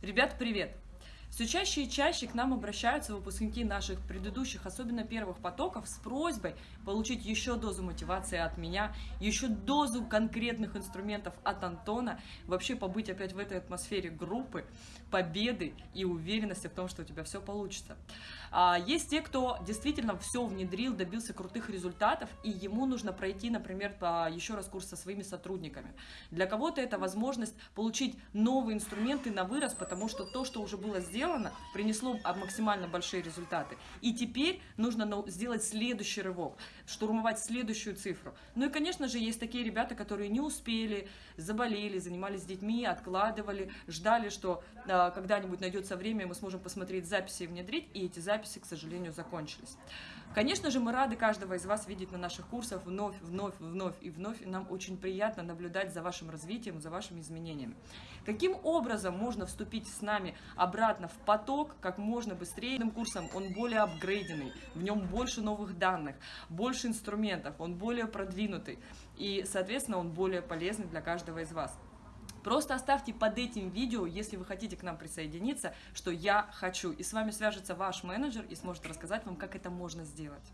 Ребят, привет! Все чаще и чаще к нам обращаются выпускники наших предыдущих, особенно первых потоков, с просьбой получить еще дозу мотивации от меня, еще дозу конкретных инструментов от Антона, вообще побыть опять в этой атмосфере группы, победы и уверенности в том, что у тебя все получится. А, есть те, кто действительно все внедрил, добился крутых результатов, и ему нужно пройти, например, еще раз курс со своими сотрудниками. Для кого-то это возможность получить новые инструменты на вырос, потому что то, что уже было сделано, принесло максимально большие результаты. И теперь нужно сделать следующий рывок, штурмовать следующую цифру. Ну и, конечно же, есть такие ребята, которые не успели, заболели, занимались детьми, откладывали, ждали, что э, когда-нибудь найдется время, мы сможем посмотреть записи и внедрить, и эти записи, к сожалению, закончились. Конечно же, мы рады каждого из вас видеть на наших курсах вновь, вновь, вновь и вновь. И нам очень приятно наблюдать за вашим развитием, за вашими изменениями. Каким образом можно вступить с нами обратно в поток как можно быстрее? Курсом он более апгрейденный, в нем больше новых данных, больше инструментов, он более продвинутый. И, соответственно, он более полезный для каждого из вас. Просто оставьте под этим видео, если вы хотите к нам присоединиться, что я хочу. И с вами свяжется ваш менеджер и сможет рассказать вам, как это можно сделать.